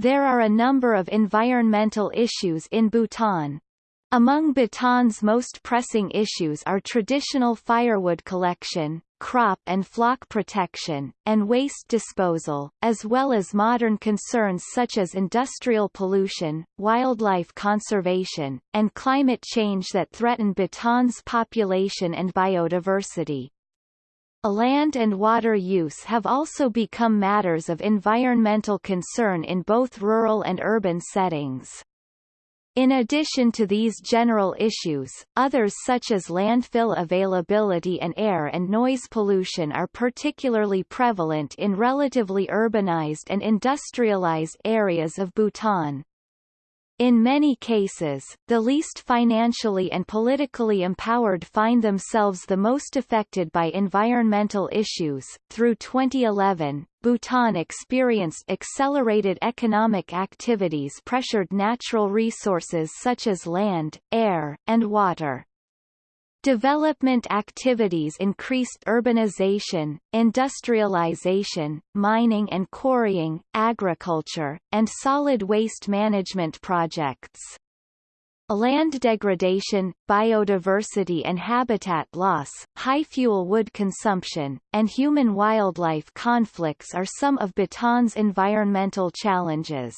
There are a number of environmental issues in Bhutan. Among Bhutan's most pressing issues are traditional firewood collection, crop and flock protection, and waste disposal, as well as modern concerns such as industrial pollution, wildlife conservation, and climate change that threaten Bhutan's population and biodiversity. Land and water use have also become matters of environmental concern in both rural and urban settings. In addition to these general issues, others such as landfill availability and air and noise pollution are particularly prevalent in relatively urbanized and industrialized areas of Bhutan. In many cases, the least financially and politically empowered find themselves the most affected by environmental issues. Through 2011, Bhutan experienced accelerated economic activities pressured natural resources such as land, air, and water. Development activities increased urbanization, industrialization, mining and quarrying, agriculture, and solid waste management projects. Land degradation, biodiversity and habitat loss, high fuel wood consumption, and human-wildlife conflicts are some of Bhutan's environmental challenges.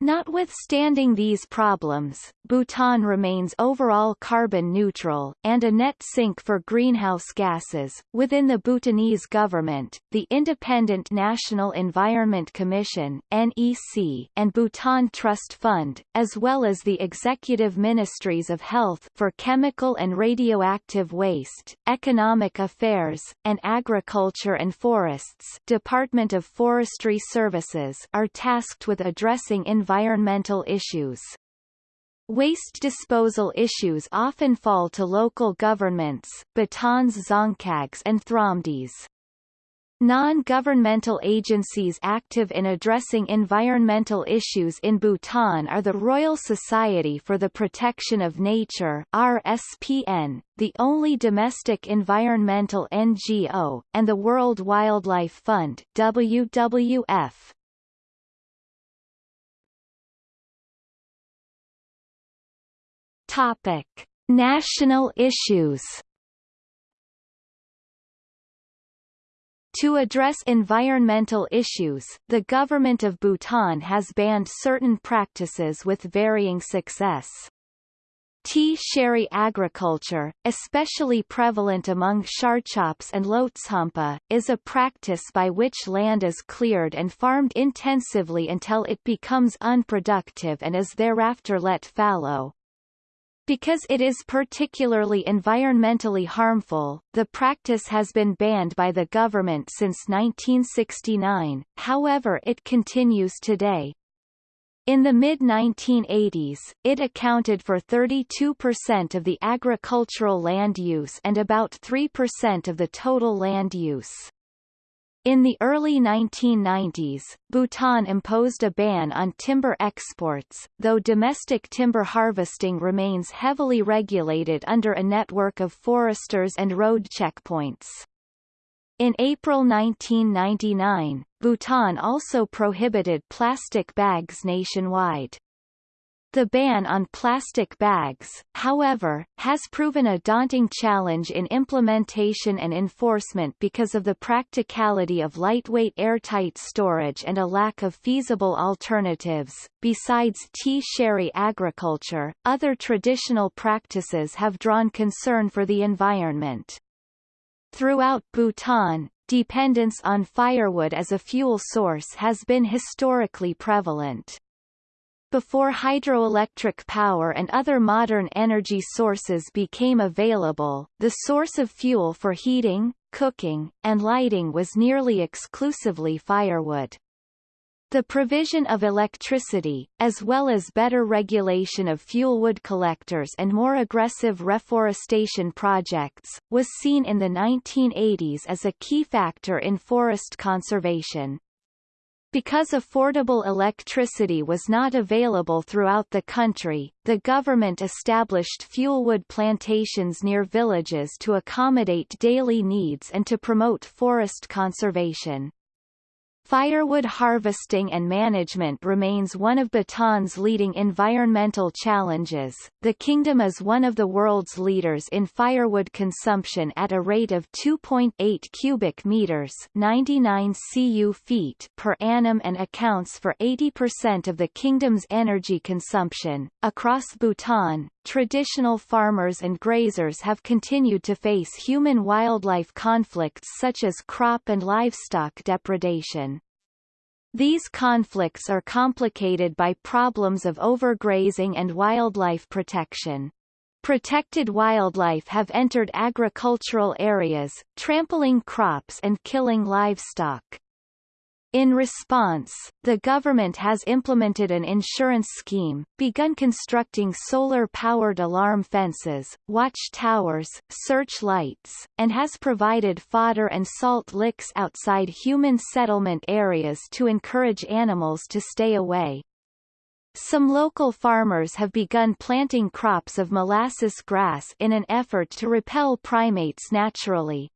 Notwithstanding these problems, Bhutan remains overall carbon neutral, and a net sink for greenhouse gases. Within the Bhutanese government, the Independent National Environment Commission (NEC) and Bhutan Trust Fund, as well as the executive ministries of Health for Chemical and Radioactive Waste, Economic Affairs, and Agriculture and Forests, Department of Forestry Services, are tasked with addressing environmental issues. Waste disposal issues often fall to local governments, Bhutan's Dzongkhags and Thromdes. Non-governmental agencies active in addressing environmental issues in Bhutan are the Royal Society for the Protection of Nature RSPN, the only domestic environmental NGO, and the World Wildlife Fund WWF. Topic: National issues. To address environmental issues, the government of Bhutan has banned certain practices with varying success. Tsheri agriculture, especially prevalent among Sharchops and Lhotshampa, is a practice by which land is cleared and farmed intensively until it becomes unproductive and is thereafter let fallow. Because it is particularly environmentally harmful, the practice has been banned by the government since 1969, however it continues today. In the mid-1980s, it accounted for 32% of the agricultural land use and about 3% of the total land use. In the early 1990s, Bhutan imposed a ban on timber exports, though domestic timber harvesting remains heavily regulated under a network of foresters and road checkpoints. In April 1999, Bhutan also prohibited plastic bags nationwide. The ban on plastic bags, however, has proven a daunting challenge in implementation and enforcement because of the practicality of lightweight airtight storage and a lack of feasible alternatives. Besides tsheri agriculture, other traditional practices have drawn concern for the environment. Throughout Bhutan, dependence on firewood as a fuel source has been historically prevalent. Before hydroelectric power and other modern energy sources became available, the source of fuel for heating, cooking, and lighting was nearly exclusively firewood. The provision of electricity, as well as better regulation of fuelwood collectors and more aggressive reforestation projects, was seen in the 1980s as a key factor in forest conservation. Because affordable electricity was not available throughout the country, the government established fuelwood plantations near villages to accommodate daily needs and to promote forest conservation. Firewood harvesting and management remains one of Bhutan's leading environmental challenges. The kingdom is one of the world's leaders in firewood consumption at a rate of 2.8 cubic meters, 99 cu feet per annum and accounts for 80% of the kingdom's energy consumption. Across Bhutan, traditional farmers and grazers have continued to face human-wildlife conflicts such as crop and livestock depredation. These conflicts are complicated by problems of overgrazing and wildlife protection. Protected wildlife have entered agricultural areas, trampling crops and killing livestock. In response, the government has implemented an insurance scheme, begun constructing solar-powered alarm fences, watch towers, search lights, and has provided fodder and salt licks outside human settlement areas to encourage animals to stay away. Some local farmers have begun planting crops of molasses grass in an effort to repel primates naturally.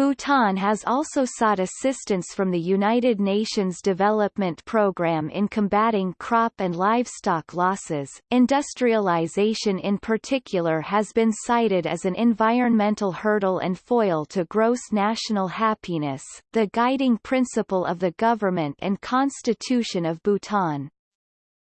Bhutan has also sought assistance from the United Nations Development Programme in combating crop and livestock losses. Industrialization in particular has been cited as an environmental hurdle and foil to gross national happiness, the guiding principle of the government and constitution of Bhutan.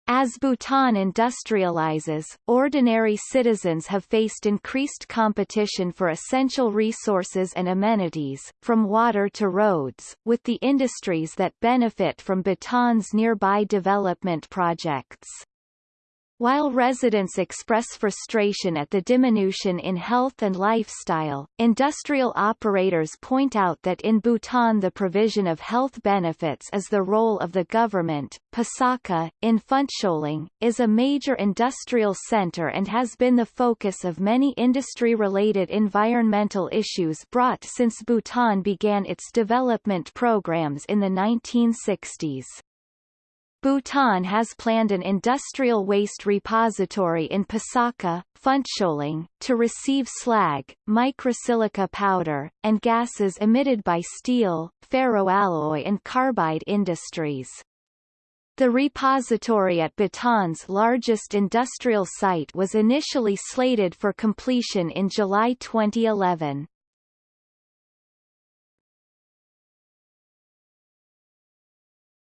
As Bhutan industrializes, ordinary citizens have faced increased competition for essential resources and amenities, from water to roads, with the industries that benefit from Bhutan's nearby development projects. While residents express frustration at the diminution in health and lifestyle, industrial operators point out that in Bhutan the provision of health benefits is the role of the government. Pasakha, in Phuentsholing, is a major industrial center and has been the focus of many industry-related environmental issues brought since Bhutan began its development programs in the 1960s. Bhutan has planned an industrial waste repository in Pasakha, Phuentsholing, to receive slag, microsilica powder, and gases emitted by steel, ferroalloy and carbide industries. The repository at Bhutan's largest industrial site was initially slated for completion in July 2011.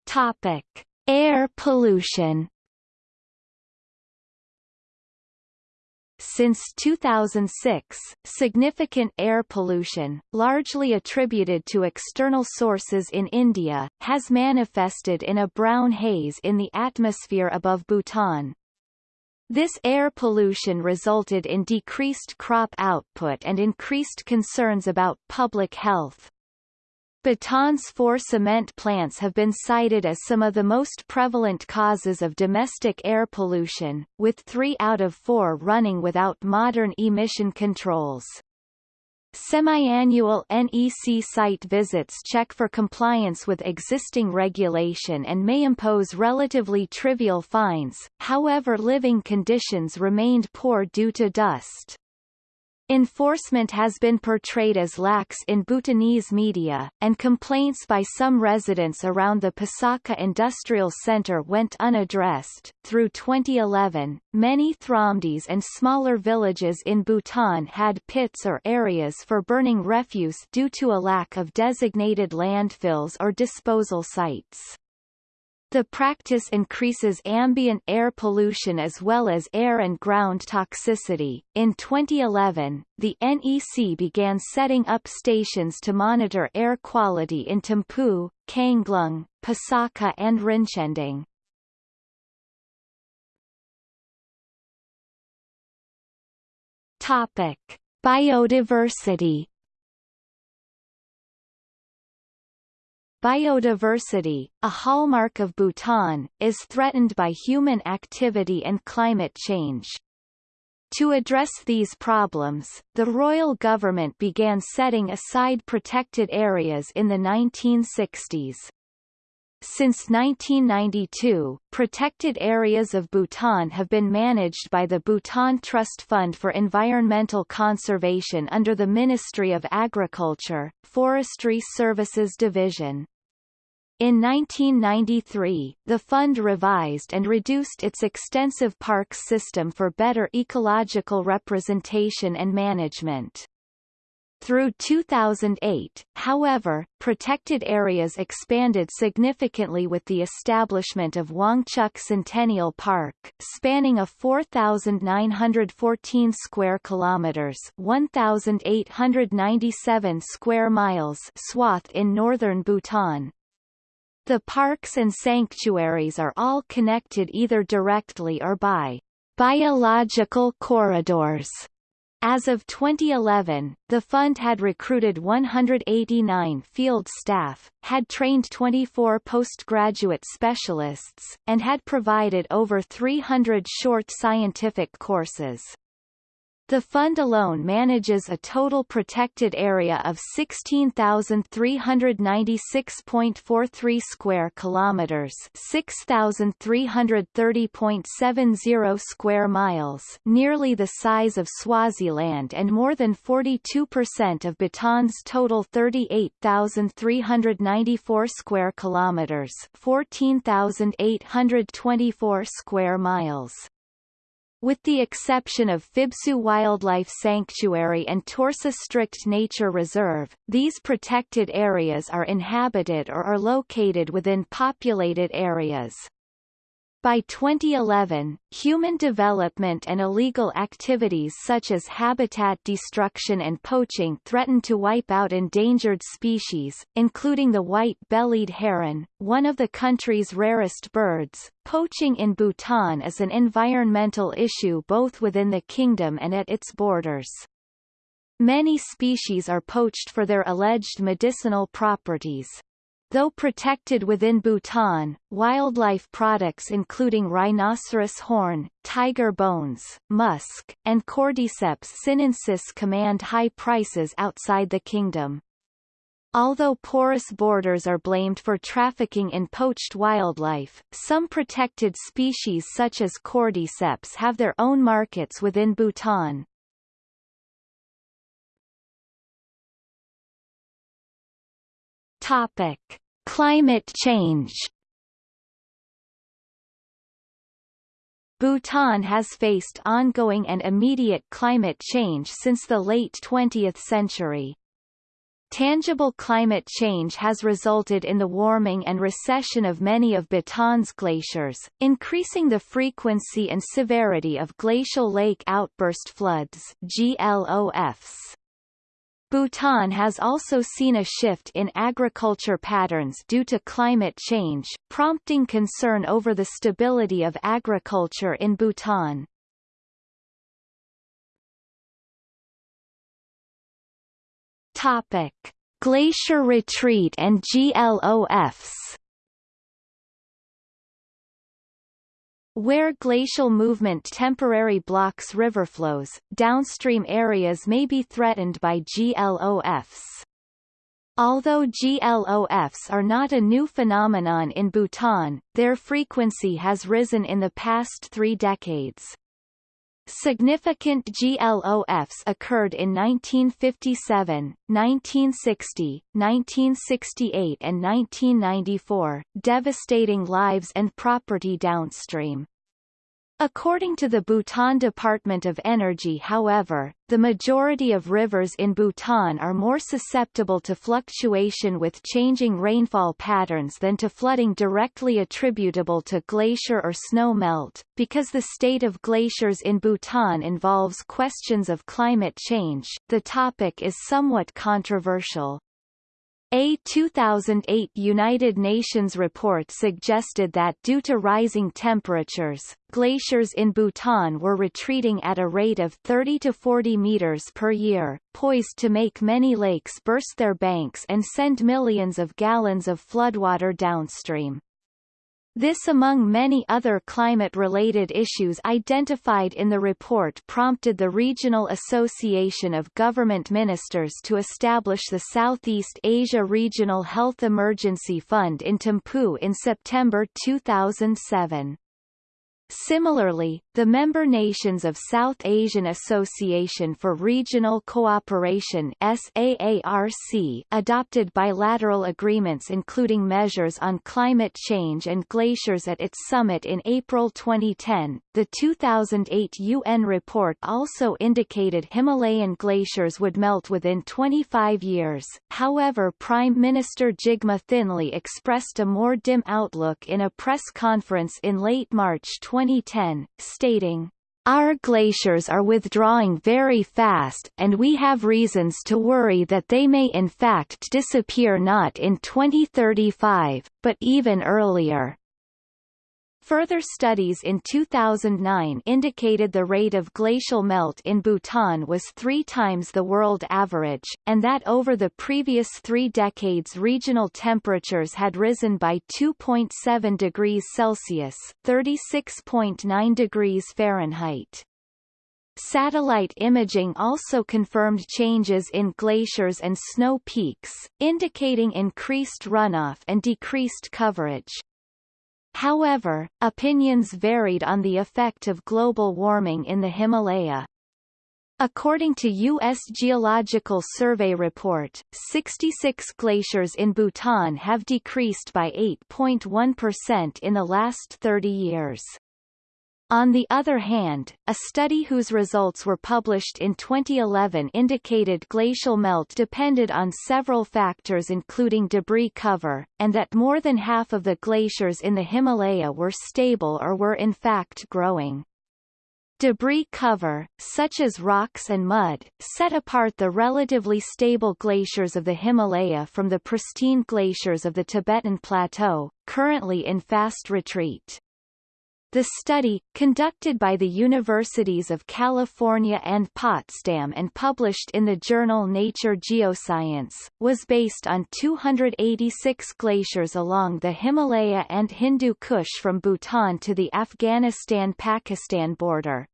Topic. Air pollution Since 2006, significant air pollution, largely attributed to external sources in India, has manifested in a brown haze in the atmosphere above Bhutan. This air pollution resulted in decreased crop output and increased concerns about public health. Bhutan's four cement plants have been cited as some of the most prevalent causes of domestic air pollution, with three out of four running without modern emission controls. Semi-annual NEC site visits check for compliance with existing regulation and may impose relatively trivial fines, however living conditions remained poor due to dust. Enforcement has been portrayed as lax in Bhutanese media, and complaints by some residents around the Pasakha Industrial Center went unaddressed. Through 2011, many Thromdes and smaller villages in Bhutan had pits or areas for burning refuse due to a lack of designated landfills or disposal sites. The practice increases ambient air pollution as well as air and ground toxicity. In 2011, the NEC began setting up stations to monitor air quality in Thimphu, Kanglung, Pasakha, and Rinchending. Topic: Biodiversity Biodiversity, a hallmark of Bhutan, is threatened by human activity and climate change. To address these problems, the royal government began setting aside protected areas in the 1960s. Since 1992, protected areas of Bhutan have been managed by the Bhutan Trust Fund for Environmental Conservation under the Ministry of Agriculture, Forestry Services Division. In 1993, the fund revised and reduced its extensive parks system for better ecological representation and management. Through 2008, however, protected areas expanded significantly with the establishment of Wangchuck Centennial Park, spanning a 4,914 square kilometers (1,897 square miles) swath in northern Bhutan. The parks and sanctuaries are all connected either directly or by biological corridors as of 2011, the fund had recruited 189 field staff, had trained 24 postgraduate specialists, and had provided over 300 short scientific courses. The fund alone manages a total protected area of 16,396.43 square kilometers, 6,330.70 square miles, nearly the size of Swaziland and more than 42% of Bhutan's total 38,394 square kilometers, 14,824 square miles. With the exception of Phibsoo Wildlife Sanctuary and Torsa Strict Nature Reserve, these protected areas are inhabited or are located within populated areas. By 2011, human development and illegal activities such as habitat destruction and poaching threatened to wipe out endangered species, including the white-bellied heron, one of the country's rarest birds. Poaching in Bhutan is an environmental issue both within the kingdom and at its borders. Many species are poached for their alleged medicinal properties. Though protected within Bhutan, wildlife products including rhinoceros horn, tiger bones, musk, and Cordyceps sinensis command high prices outside the kingdom. Although porous borders are blamed for trafficking in poached wildlife, some protected species such as cordyceps have their own markets within Bhutan. Topic: Climate change. Bhutan has faced ongoing and immediate climate change since the late 20th century. Tangible climate change has resulted in the warming and recession of many of Bhutan's glaciers, increasing the frequency and severity of glacial lake outburst floods GLOFs. Bhutan has also seen a shift in agriculture patterns due to climate change, prompting concern over the stability of agriculture in Bhutan. Topic: Glacier retreat and GLOFs. Where glacial movement temporary blocks riverflows, downstream areas may be threatened by GLOFs. Although GLOFs are not a new phenomenon in Bhutan, their frequency has risen in the past three decades. Significant GLOFs occurred in 1957, 1960, 1968 and 1994, devastating lives and property downstream. According to the Bhutan Department of Energy however, the majority of rivers in Bhutan are more susceptible to fluctuation with changing rainfall patterns than to flooding directly attributable to glacier or snow melt, because the state of glaciers in Bhutan involves questions of climate change, the topic is somewhat controversial. A 2008 United Nations report suggested that due to rising temperatures, glaciers in Bhutan were retreating at a rate of 30 to 40 meters per year, poised to make many lakes burst their banks and send millions of gallons of floodwater downstream. This among many other climate-related issues identified in the report prompted the Regional Association of Government Ministers to establish the Southeast Asia Regional Health Emergency Fund in Thimphu in September 2007. Similarly, the member nations of South Asian Association for Regional Cooperation SAARC adopted bilateral agreements including measures on climate change and glaciers at its summit in April 2010. The 2008 UN report also indicated Himalayan glaciers would melt within 25 years. However, Prime Minister Jigme Thinley expressed a more dim outlook in a press conference in late March 20 2010, stating, our glaciers are withdrawing very fast, and we have reasons to worry that they may in fact disappear not in 2035, but even earlier. Further studies in 2009 indicated the rate of glacial melt in Bhutan was three times the world average, and that over the previous three decades regional temperatures had risen by 2.7 degrees Celsius 36.9 degrees Fahrenheit. Satellite imaging also confirmed changes in glaciers and snow peaks, indicating increased runoff and decreased coverage. However, opinions varied on the effect of global warming in the Himalaya. According to U.S. Geological Survey report, 66 glaciers in Bhutan have decreased by 8.1% in the last 30 years. On the other hand, a study whose results were published in 2011 indicated glacial melt depended on several factors including debris cover, and that more than half of the glaciers in the Himalaya were stable or were in fact growing. Debris cover, such as rocks and mud, set apart the relatively stable glaciers of the Himalaya from the pristine glaciers of the Tibetan Plateau, currently in fast retreat. The study, conducted by the Universities of California and Potsdam and published in the journal Nature Geoscience, was based on 286 glaciers along the Himalaya and Hindu Kush from Bhutan to the Afghanistan-Pakistan border.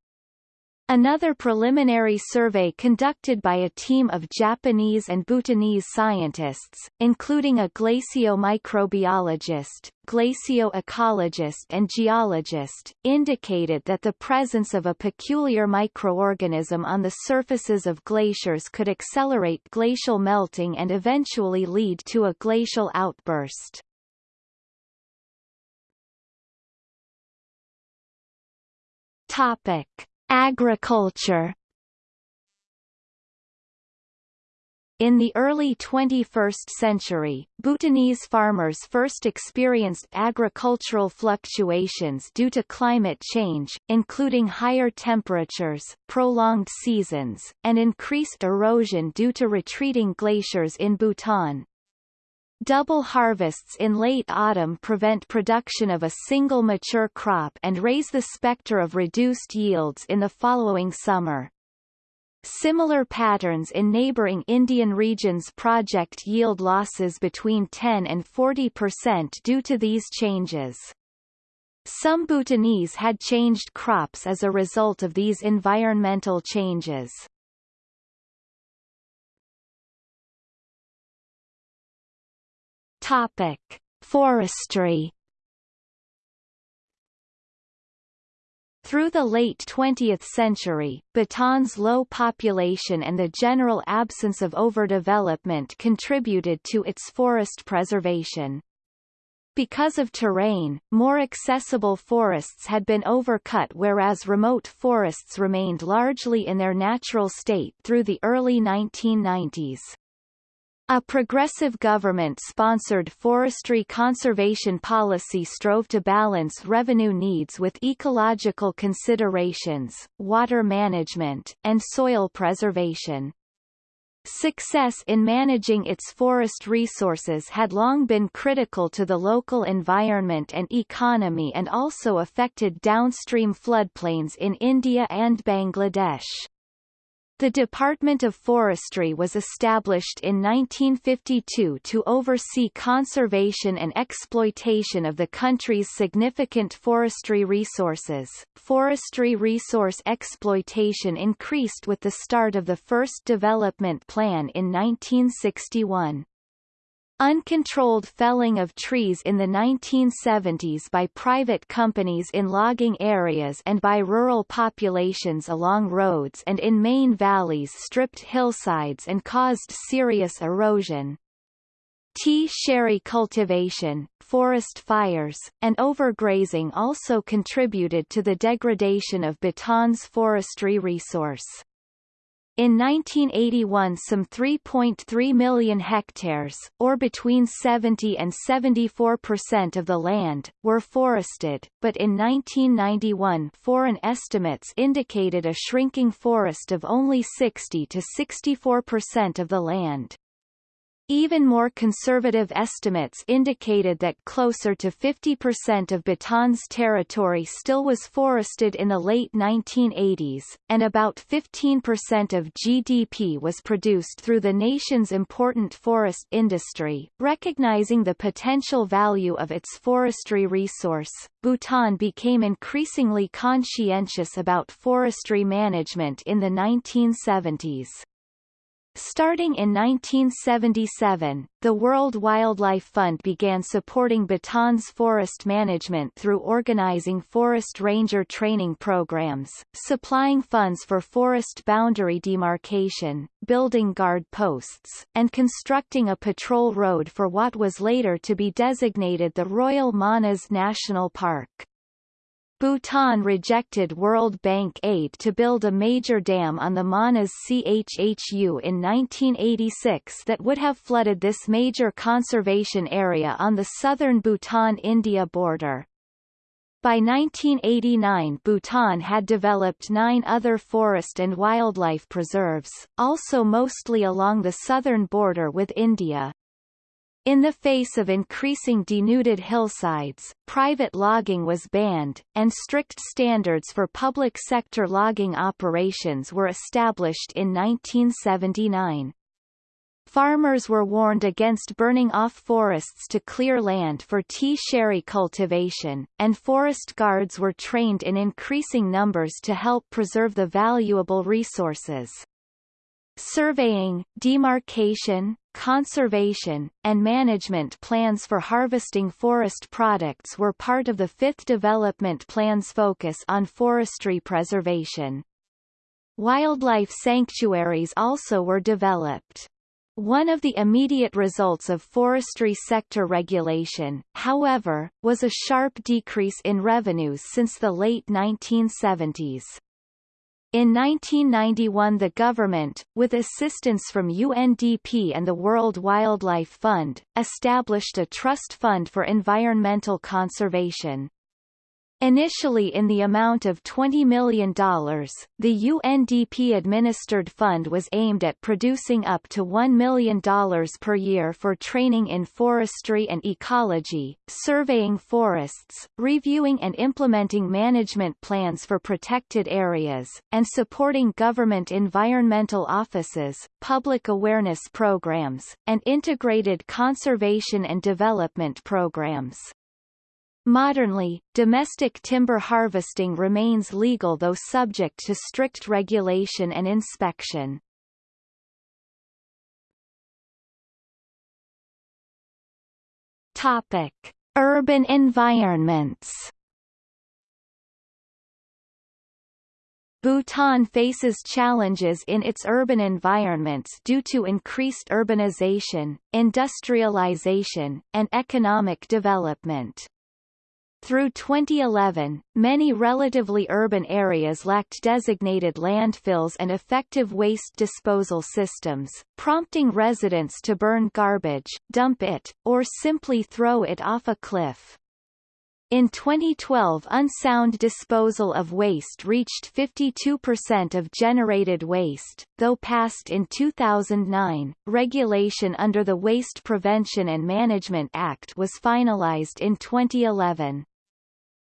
Another preliminary survey conducted by a team of Japanese and Bhutanese scientists, including a glaciomicrobiologist, glacioecologist and geologist, indicated that the presence of a peculiar microorganism on the surfaces of glaciers could accelerate glacial melting and eventually lead to a glacial outburst. Topic. Agriculture In the early 21st century, Bhutanese farmers first experienced agricultural fluctuations due to climate change, including higher temperatures, prolonged seasons, and increased erosion due to retreating glaciers in Bhutan. Double harvests in late autumn prevent production of a single mature crop and raise the specter of reduced yields in the following summer. Similar patterns in neighboring Indian regions project yield losses between 10 and 40 percent due to these changes. Some Bhutanese had changed crops as a result of these environmental changes. Topic: Forestry. Through the late 20th century, Bhutan's low population and the general absence of overdevelopment contributed to its forest preservation. Because of terrain, more accessible forests had been overcut whereas remote forests remained largely in their natural state through the early 1990s. A progressive government-sponsored forestry conservation policy strove to balance revenue needs with ecological considerations, water management, and soil preservation. Success in managing its forest resources had long been critical to the local environment and economy and also affected downstream floodplains in India and Bangladesh. The Department of Forestry was established in 1952 to oversee conservation and exploitation of the country's significant forestry resources. Forestry resource exploitation increased with the start of the first development plan in 1961. Uncontrolled felling of trees in the 1970s by private companies in logging areas and by rural populations along roads and in main valleys stripped hillsides and caused serious erosion. Tsheri cultivation, forest fires, and overgrazing also contributed to the degradation of Bhutan's forestry resource. In 1981 some 3.3 million hectares, or between 70 and 74 percent of the land, were forested, but in 1991 foreign estimates indicated a shrinking forest of only 60 to 64 percent of the land. Even more conservative estimates indicated that closer to 50% of Bhutan's territory still was forested in the late 1980s, and about 15% of GDP was produced through the nation's important forest industry. Recognizing the potential value of its forestry resource, Bhutan became increasingly conscientious about forestry management in the 1970s. Starting in 1977, the World Wildlife Fund began supporting Bhutan's forest management through organizing forest ranger training programs, supplying funds for forest boundary demarcation, building guard posts, and constructing a patrol road for what was later to be designated the Royal Manas National Park. Bhutan rejected World Bank aid to build a major dam on the Manas Chhu in 1986 that would have flooded this major conservation area on the southern Bhutan-India border. By 1989 Bhutan had developed nine other forest and wildlife preserves, also mostly along the southern border with India. In the face of increasing denuded hillsides, private logging was banned, and strict standards for public sector logging operations were established in 1979. Farmers were warned against burning off forests to clear land for tsheri cultivation, and forest guards were trained in increasing numbers to help preserve the valuable resources. Surveying, demarcation, conservation, and management plans for harvesting forest products were part of the Fifth Development Plan's focus on forestry preservation. Wildlife sanctuaries also were developed. One of the immediate results of forestry sector regulation, however, was a sharp decrease in revenues since the late 1970s. In 1991 the government, with assistance from UNDP and the World Wildlife Fund, established a trust fund for environmental conservation. Initially in the amount of $20 million, the UNDP-administered fund was aimed at producing up to $1 million per year for training in forestry and ecology, surveying forests, reviewing and implementing management plans for protected areas, and supporting government environmental offices, public awareness programs, and integrated conservation and development programs. Modernly, domestic timber harvesting remains legal though subject to strict regulation and inspection. Topic: Urban environments. Bhutan faces challenges in its urban environments due to increased urbanization, industrialization, and economic development. Through 2011, many relatively urban areas lacked designated landfills and effective waste disposal systems, prompting residents to burn garbage, dump it, or simply throw it off a cliff. In 2012 unsound disposal of waste reached 52% of generated waste, though passed in 2009, regulation under the Waste Prevention and Management Act was finalized in 2011.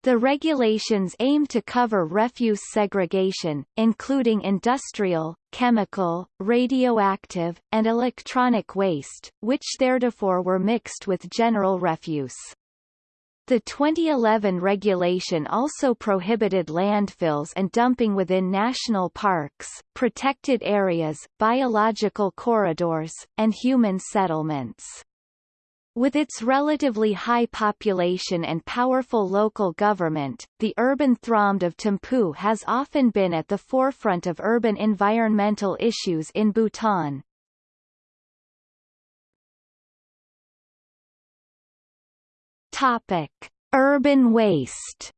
The regulations aim to cover refuse segregation, including industrial, chemical, radioactive, and electronic waste, which theretofore were mixed with general refuse. The 2011 regulation also prohibited landfills and dumping within national parks, protected areas, biological corridors, and human settlements. With its relatively high population and powerful local government, the urban Thromde of Thimphu has often been at the forefront of urban environmental issues in Bhutan. Topic: Urban waste.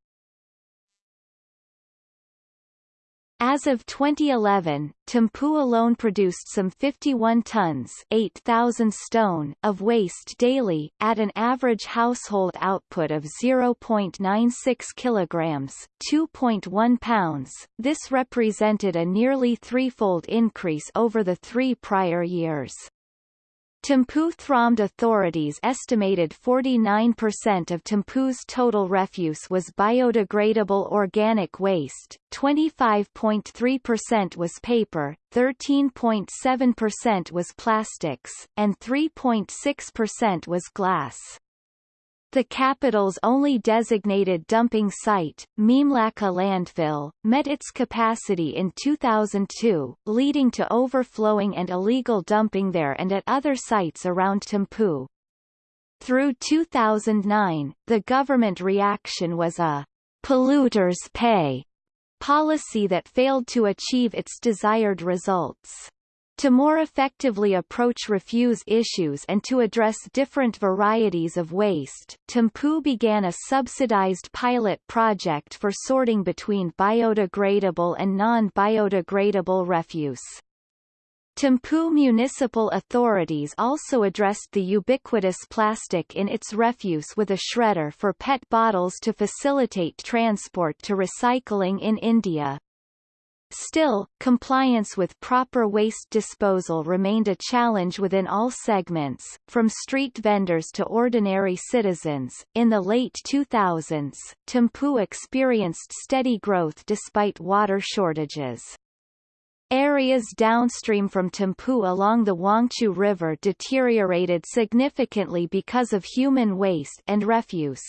As of 2011, Thimphu alone produced some 51 tons 8,000 stone of waste daily, at an average household output of 0.96 kilograms 2.1 pounds. This represented a nearly threefold increase over the three prior years. Thimphu Thromde authorities estimated 49% of Thimphu's total refuse was biodegradable organic waste, 25.3% was paper, 13.7% was plastics, and 3.6% was glass. The capital's only designated dumping site, Memelakha landfill, met its capacity in 2002, leading to overflowing and illegal dumping there and at other sites around Thimphu. Through 2009, the government reaction was a polluters pay policy that failed to achieve its desired results. To more effectively approach refuse issues and to address different varieties of waste, Thimphu began a subsidized pilot project for sorting between biodegradable and non-biodegradable refuse. Thimphu municipal authorities also addressed the ubiquitous plastic in its refuse with a shredder for PET bottles to facilitate transport to recycling in India. Still, compliance with proper waste disposal remained a challenge within all segments, from street vendors to ordinary citizens. In the late 2000s, Thimphu experienced steady growth despite water shortages. Areas downstream from Thimphu along the Wangchu River deteriorated significantly because of human waste and refuse.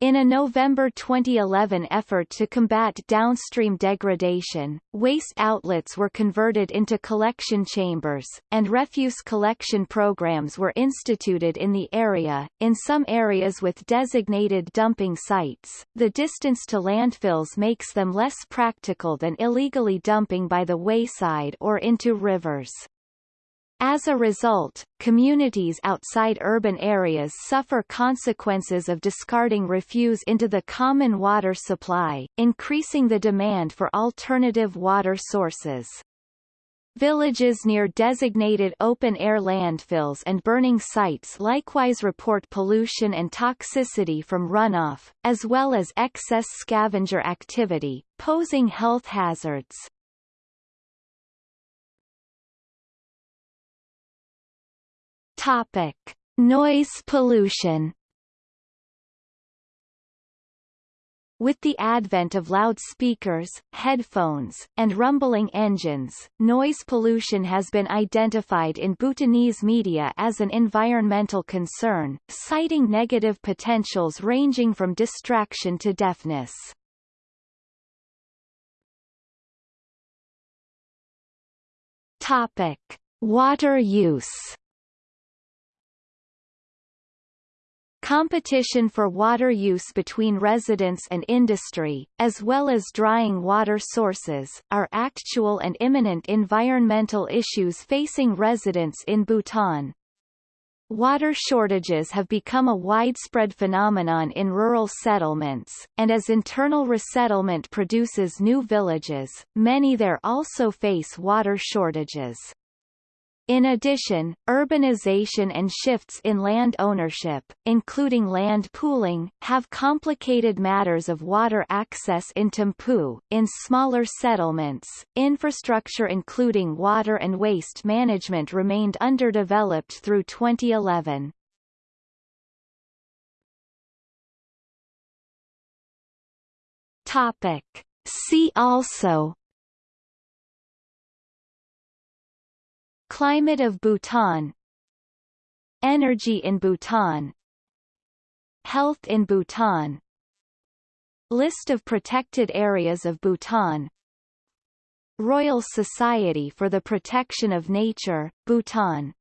In a November 2011 effort to combat downstream degradation, waste outlets were converted into collection chambers, and refuse collection programs were instituted in the area. In some areas with designated dumping sites, the distance to landfills makes them less practical than illegally dumping by the wayside or into rivers. As a result, communities outside urban areas suffer consequences of discarding refuse into the common water supply, increasing the demand for alternative water sources. Villages near designated open-air landfills and burning sites likewise report pollution and toxicity from runoff, as well as excess scavenger activity, posing health hazards. Topic: Noise pollution. With the advent of loudspeakers, headphones, and rumbling engines, noise pollution has been identified in Bhutanese media as an environmental concern, citing negative potentials ranging from distraction to deafness. Topic: Water use. Competition for water use between residents and industry, as well as drying water sources, are actual and imminent environmental issues facing residents in Bhutan. Water shortages have become a widespread phenomenon in rural settlements, and as internal resettlement produces new villages, many there also face water shortages. In addition, urbanization and shifts in land ownership, including land pooling, have complicated matters of water access in Thimphu. In smaller settlements, infrastructure including water and waste management remained underdeveloped through 2011. Topic. See also Climate of Bhutan. Energy in Bhutan. Health in Bhutan. List of protected areas of Bhutan. Royal Society for the Protection of Nature, Bhutan